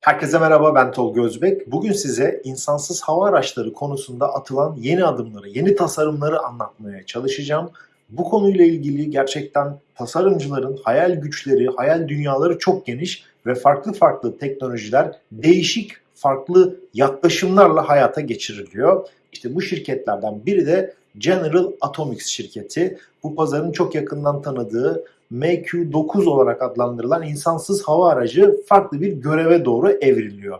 Herkese merhaba ben Tolga Özbek. Bugün size insansız hava araçları konusunda atılan yeni adımları, yeni tasarımları anlatmaya çalışacağım. Bu konuyla ilgili gerçekten tasarımcıların hayal güçleri, hayal dünyaları çok geniş ve farklı farklı teknolojiler değişik farklı yaklaşımlarla hayata geçiriliyor. İşte bu şirketlerden biri de General Atomics şirketi. Bu pazarın çok yakından tanıdığı MQ-9 olarak adlandırılan insansız hava aracı farklı bir göreve doğru evriliyor.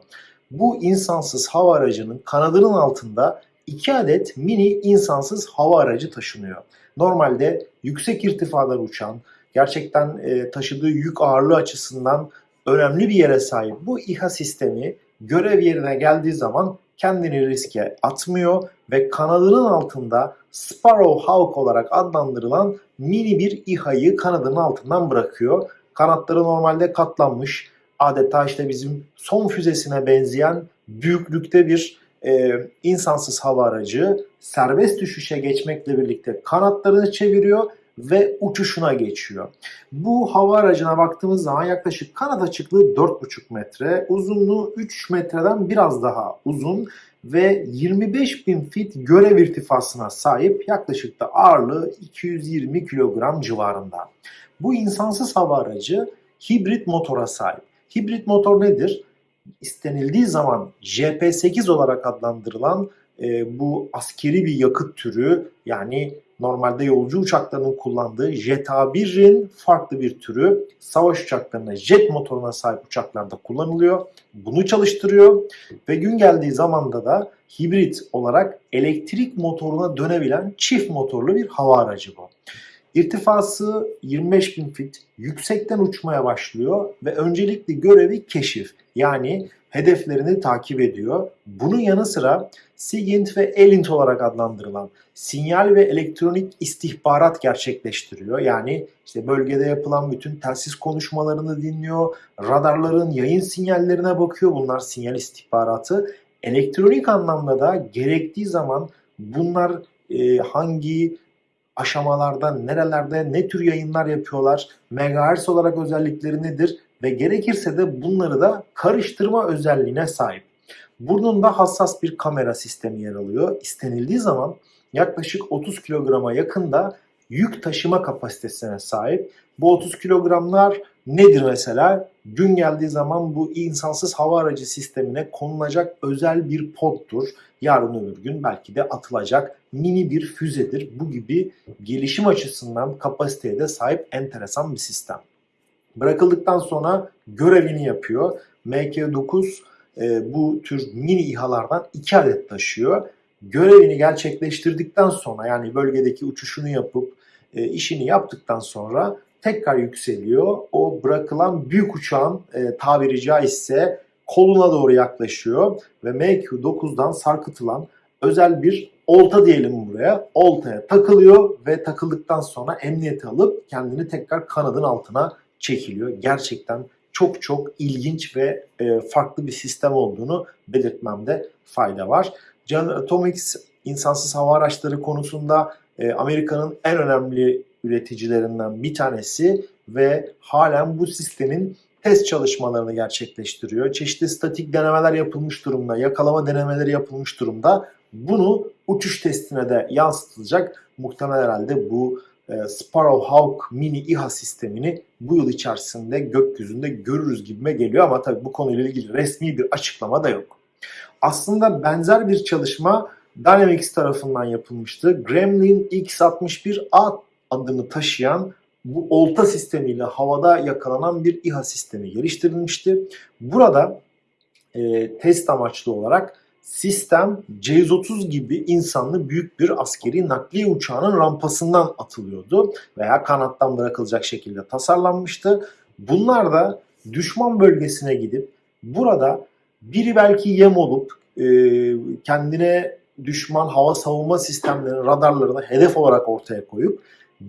Bu insansız hava aracının kanadının altında iki adet mini insansız hava aracı taşınıyor. Normalde yüksek irtifalar uçan, gerçekten e, taşıdığı yük ağırlığı açısından önemli bir yere sahip bu İHA sistemi görev yerine geldiği zaman kendini riske atmıyor ve kanadının altında Sparrow Hawk olarak adlandırılan mini bir İHA'yı kanadının altından bırakıyor. Kanatları normalde katlanmış. Adeta işte bizim son füzesine benzeyen büyüklükte bir e, insansız hava aracı serbest düşüşe geçmekle birlikte kanatlarını çeviriyor ve uçuşuna geçiyor. Bu hava aracına baktığımız zaman yaklaşık kanat açıklığı 4,5 metre, uzunluğu 3 metreden biraz daha uzun ve 25 bin fit görev irtifasına sahip yaklaşık da ağırlığı 220 kilogram civarında. Bu insansız hava aracı hibrit motora sahip. Hibrit motor nedir? İstenildiği zaman JP8 olarak adlandırılan e, bu askeri bir yakıt türü yani normalde yolcu uçaklarının kullandığı Jet A1'in farklı bir türü savaş uçaklarına jet motoruna sahip uçaklarda kullanılıyor. Bunu çalıştırıyor ve gün geldiği zamanda da hibrit olarak elektrik motoruna dönebilen çift motorlu bir hava aracı bu. İrtifası 25 bin fit, yüksekten uçmaya başlıyor ve öncelikli görevi keşif. Yani hedeflerini takip ediyor. Bunun yanı sıra SIGINT ve ELINT olarak adlandırılan sinyal ve elektronik istihbarat gerçekleştiriyor. Yani işte bölgede yapılan bütün telsiz konuşmalarını dinliyor, radarların yayın sinyallerine bakıyor. Bunlar sinyal istihbaratı. Elektronik anlamda da gerektiği zaman bunlar e, hangi aşamalarda, nerelerde, ne tür yayınlar yapıyorlar, megahertz olarak özellikleri nedir ve gerekirse de bunları da karıştırma özelliğine sahip. Burnunda hassas bir kamera sistemi yer alıyor. İstenildiği zaman yaklaşık 30 kilograma yakında yük taşıma kapasitesine sahip. Bu 30 kilogramlar nedir mesela? Gün geldiği zaman bu insansız hava aracı sistemine konulacak özel bir poddur. Yarın öbür gün belki de atılacak mini bir füzedir. Bu gibi gelişim açısından kapasiteye de sahip enteresan bir sistem. Bırakıldıktan sonra görevini yapıyor. MK9 e, bu tür mini İHA'lardan 2 adet taşıyor. Görevini gerçekleştirdikten sonra yani bölgedeki uçuşunu yapıp e, işini yaptıktan sonra tekrar yükseliyor. O bırakılan büyük uçağın e, tabiri caizse koluna doğru yaklaşıyor ve MQ-9'dan sarkıtılan özel bir olta diyelim buraya. Oltaya takılıyor ve takıldıktan sonra emniyete alıp kendini tekrar kanadın altına çekiliyor. Gerçekten çok çok ilginç ve e, farklı bir sistem olduğunu belirtmemde fayda var. General Atomics insansız hava araçları konusunda e, Amerika'nın en önemli üreticilerinden bir tanesi ve halen bu sistemin test çalışmalarını gerçekleştiriyor. Çeşitli statik denemeler yapılmış durumda, yakalama denemeleri yapılmış durumda. Bunu uçuş testine de yansıtılacak. Muhtemelen herhalde bu e, Sparrow Hawk mini İHA sistemini bu yıl içerisinde gökyüzünde görürüz gibime geliyor ama tabii bu konuyla ilgili resmi bir açıklama da yok. Aslında benzer bir çalışma Dynamics tarafından yapılmıştı. Gremlin X61A adını taşıyan bu olta sistemiyle havada yakalanan bir İHA sistemi geliştirilmişti. Burada e, test amaçlı olarak sistem C-130 gibi insanlı büyük bir askeri nakliye uçağının rampasından atılıyordu veya kanattan bırakılacak şekilde tasarlanmıştı. Bunlar da düşman bölgesine gidip burada biri belki yem olup e, kendine düşman hava savunma sistemlerinin radarlarını hedef olarak ortaya koyup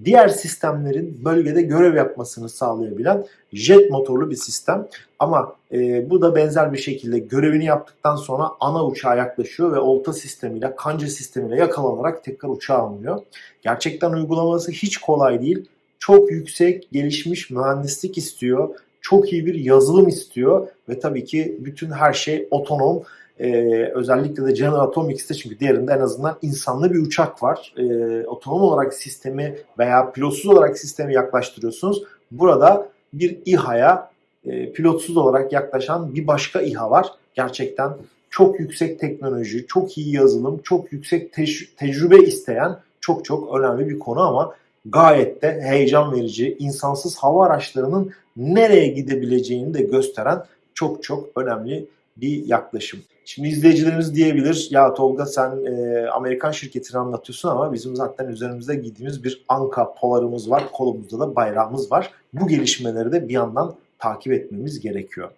diğer sistemlerin bölgede görev yapmasını sağlayabilen jet motorlu bir sistem. Ama e, bu da benzer bir şekilde görevini yaptıktan sonra ana uçağa yaklaşıyor ve olta sistemiyle, kanca sistemiyle yakalanarak tekrar uçağa alınıyor. Gerçekten uygulaması hiç kolay değil. Çok yüksek gelişmiş mühendislik istiyor. çok iyi bir yazılım istiyor ve tabii ki bütün her şey otonom. Ee, özellikle de General Atomics'te çünkü diğerinde en azından insanlı bir uçak var. Ee, otonom olarak sistemi veya pilotsuz olarak sistemi yaklaştırıyorsunuz. Burada bir İHA'ya e, pilotsuz olarak yaklaşan bir başka İHA var. Gerçekten çok yüksek teknoloji, çok iyi yazılım, çok yüksek tec- tecrübe isteyen çok çok önemli bir konu ama gayet de heyecan verici, insansız hava araçlarının nereye gidebileceğini de gösteren çok çok önemli bir yaklaşım. Şimdi izleyicilerimiz diyebilir ya Tolga sen e, Amerikan şirketini anlatıyorsun ama bizim zaten üzerimizde giydiğimiz bir Anka polarımız var. Kolumuzda da bayrağımız var. Bu gelişmeleri de bir yandan takip etmemiz gerekiyor.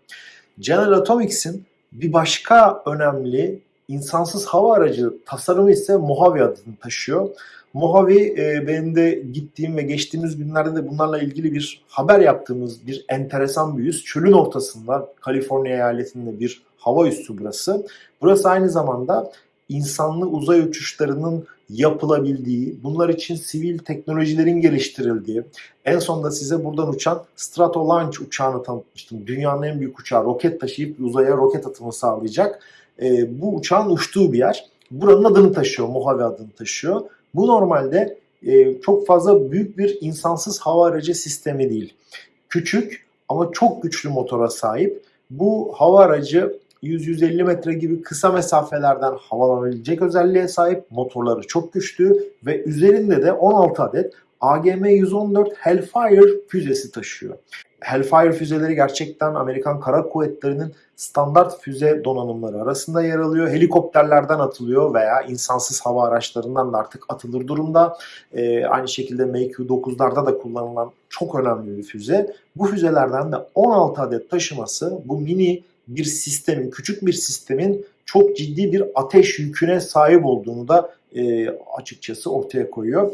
General Atomics'in bir başka önemli insansız hava aracı tasarımı ise Mojave adını taşıyor. Mojave e, benim de gittiğim ve geçtiğimiz günlerde de bunlarla ilgili bir haber yaptığımız bir enteresan bir üs. Çölün ortasında Kaliforniya eyaletinde bir hava üssü burası. Burası aynı zamanda insanlı uzay uçuşlarının yapılabildiği, bunlar için sivil teknolojilerin geliştirildiği, en sonunda size buradan uçan Stratolaunch uçağını tanıtmıştım. Dünyanın en büyük uçağı roket taşıyıp uzaya roket atımı sağlayacak. E, bu uçağın uçtuğu bir yer. Buranın adını taşıyor, Mojave adını taşıyor. Bu normalde e, çok fazla büyük bir insansız hava aracı sistemi değil. Küçük ama çok güçlü motora sahip. Bu hava aracı 100-150 metre gibi kısa mesafelerden havalanabilecek özelliğe sahip. Motorları çok güçlü ve üzerinde de 16 adet AGM-114 Hellfire füzesi taşıyor. Hellfire füzeleri gerçekten Amerikan Kara Kuvvetleri'nin standart füze donanımları arasında yer alıyor. Helikopterlerden atılıyor veya insansız hava araçlarından da artık atılır durumda. Ee, aynı şekilde MQ-9'larda da kullanılan çok önemli bir füze. Bu füzelerden de 16 adet taşıması bu mini bir sistemin, küçük bir sistemin çok ciddi bir ateş yüküne sahip olduğunu da e, açıkçası ortaya koyuyor.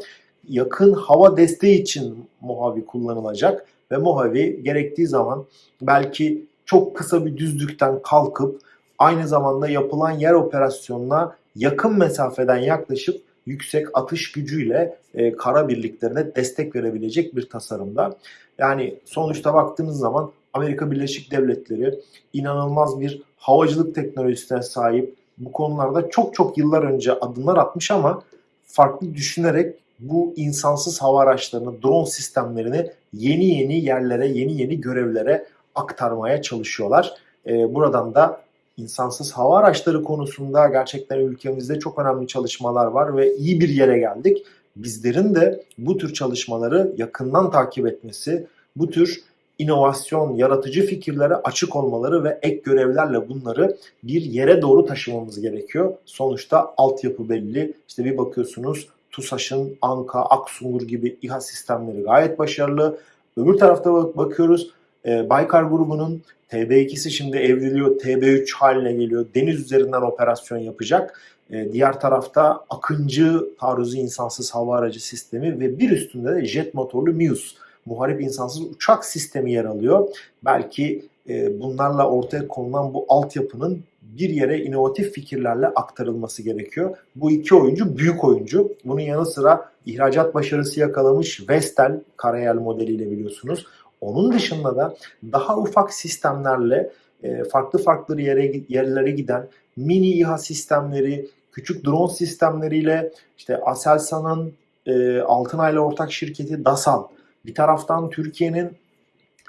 Yakın hava desteği için Mojave kullanılacak ve Mojave gerektiği zaman belki çok kısa bir düzlükten kalkıp aynı zamanda yapılan yer operasyonuna yakın mesafeden yaklaşıp yüksek atış gücüyle e, kara birliklerine destek verebilecek bir tasarımda. Yani sonuçta baktığınız zaman Amerika Birleşik Devletleri inanılmaz bir havacılık teknolojisine sahip. Bu konularda çok çok yıllar önce adımlar atmış ama farklı düşünerek bu insansız hava araçlarını, drone sistemlerini yeni yeni yerlere, yeni yeni görevlere aktarmaya çalışıyorlar. Ee, buradan da insansız hava araçları konusunda gerçekten ülkemizde çok önemli çalışmalar var ve iyi bir yere geldik. Bizlerin de bu tür çalışmaları yakından takip etmesi, bu tür inovasyon, yaratıcı fikirlere açık olmaları ve ek görevlerle bunları bir yere doğru taşımamız gerekiyor. Sonuçta altyapı belli. İşte bir bakıyorsunuz TUSAŞ'ın Anka, Aksungur gibi İHA sistemleri gayet başarılı. Öbür tarafta bak bakıyoruz e, Baykar grubunun TB2'si şimdi evriliyor, TB3 haline geliyor. Deniz üzerinden operasyon yapacak. E, diğer tarafta Akıncı taarruzu insansız hava aracı sistemi ve bir üstünde de jet motorlu MIUS muharip insansız uçak sistemi yer alıyor. Belki e, bunlarla ortaya konulan bu altyapının bir yere inovatif fikirlerle aktarılması gerekiyor. Bu iki oyuncu büyük oyuncu. Bunun yanı sıra ihracat başarısı yakalamış Vestel karayel modeliyle biliyorsunuz. Onun dışında da daha ufak sistemlerle e, farklı farklı yere yerlere giden mini İHA sistemleri, küçük drone sistemleriyle işte Aselsan'ın e, Altınay'la ortak şirketi DASAN, bir taraftan Türkiye'nin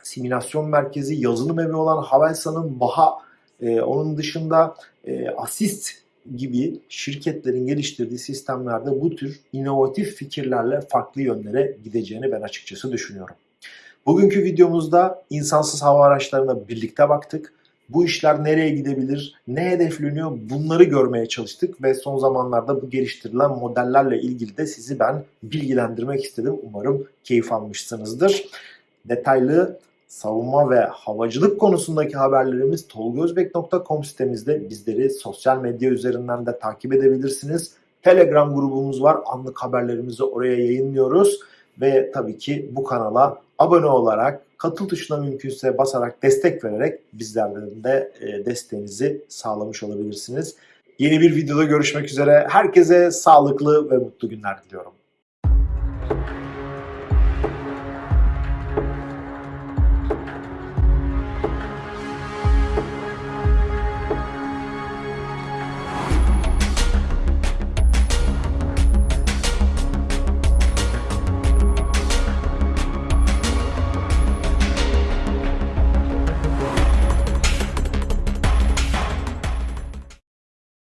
simülasyon merkezi, yazılım evi olan Havelsan'ın Baha, e, onun dışında e, Assist gibi şirketlerin geliştirdiği sistemlerde bu tür inovatif fikirlerle farklı yönlere gideceğini ben açıkçası düşünüyorum. Bugünkü videomuzda insansız hava araçlarına birlikte baktık. Bu işler nereye gidebilir, ne hedefleniyor bunları görmeye çalıştık ve son zamanlarda bu geliştirilen modellerle ilgili de sizi ben bilgilendirmek istedim. Umarım keyif almışsınızdır. Detaylı savunma ve havacılık konusundaki haberlerimiz tolgozbek.com sitemizde bizleri sosyal medya üzerinden de takip edebilirsiniz. Telegram grubumuz var. Anlık haberlerimizi oraya yayınlıyoruz. Ve tabii ki bu kanala abone olarak katıl tuşuna mümkünse basarak destek vererek bizlerden de e, desteğinizi sağlamış olabilirsiniz. Yeni bir videoda görüşmek üzere. Herkese sağlıklı ve mutlu günler diliyorum.